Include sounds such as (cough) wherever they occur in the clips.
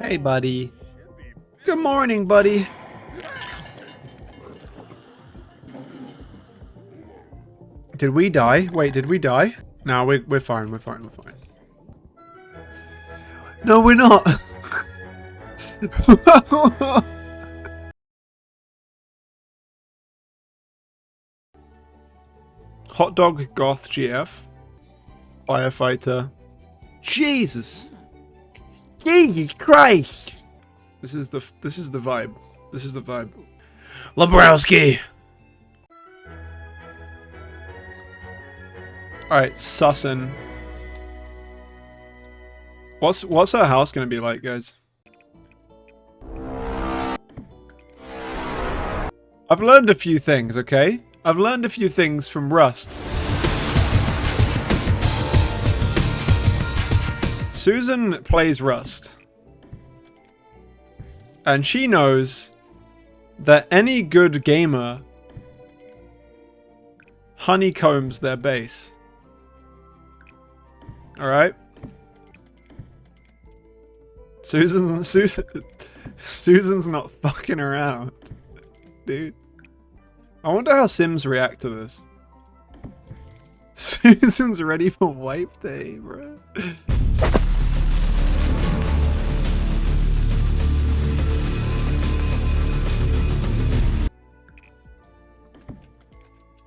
Hey, buddy. Good morning, buddy. Did we die? Wait, did we die? No, we're, we're fine, we're fine, we're fine. No, we're not! (laughs) Hot dog goth GF. Firefighter. Jesus! Jesus Christ! This is the this is the vibe. This is the vibe. Labrowski. All right, Sussin. What's what's our house gonna be like, guys? I've learned a few things, okay? I've learned a few things from Rust. Susan plays Rust. And she knows that any good gamer honeycombs their base. Alright? Susan's (laughs) Susan, Susan's not fucking around. (laughs) Dude. I wonder how Sims react to this. (laughs) Susan's ready for wipe day, bro.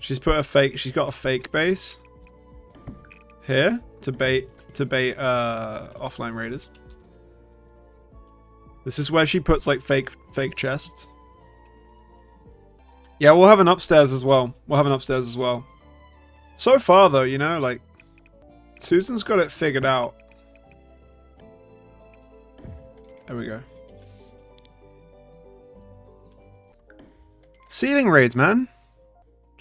She's put a fake. She's got a fake base here to bait to bait uh, offline raiders. This is where she puts like fake fake chests. Yeah, we'll have an upstairs as well. We'll have an upstairs as well. So far though, you know, like Susan's got it figured out. There we go. Ceiling raids, man.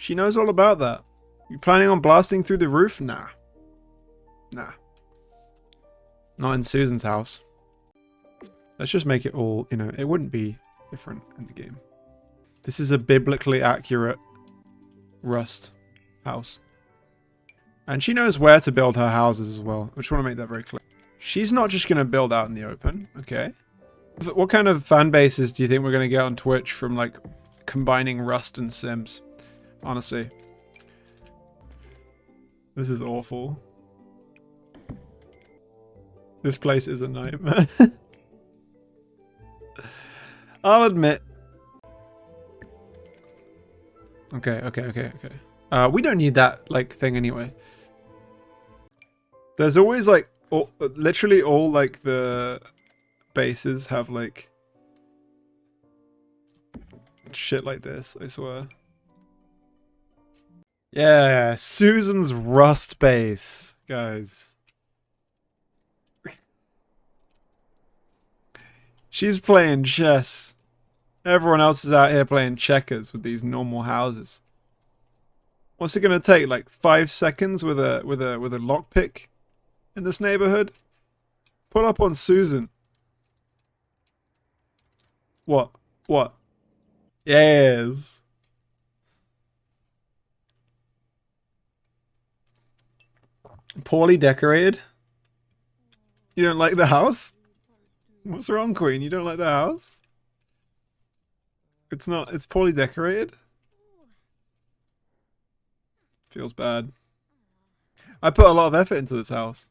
She knows all about that. You planning on blasting through the roof? Nah. Nah. Not in Susan's house. Let's just make it all, you know, it wouldn't be different in the game. This is a biblically accurate Rust house. And she knows where to build her houses as well. I just want to make that very clear. She's not just going to build out in the open, okay? What kind of fan bases do you think we're going to get on Twitch from, like, combining Rust and Sims? Honestly. This is awful. This place is a nightmare. (laughs) I'll admit. Okay, okay, okay, okay. Uh, we don't need that, like, thing anyway. There's always, like, all, literally all, like, the bases have, like, shit like this, I swear. Yeah, Susan's Rust base, guys. She's playing chess. Everyone else is out here playing checkers with these normal houses. What's it gonna take? Like five seconds with a with a with a lockpick in this neighborhood? Pull up on Susan. What? What? Yes. Poorly decorated? You don't like the house? What's wrong, Queen? You don't like the house? It's not, it's poorly decorated? Feels bad. I put a lot of effort into this house.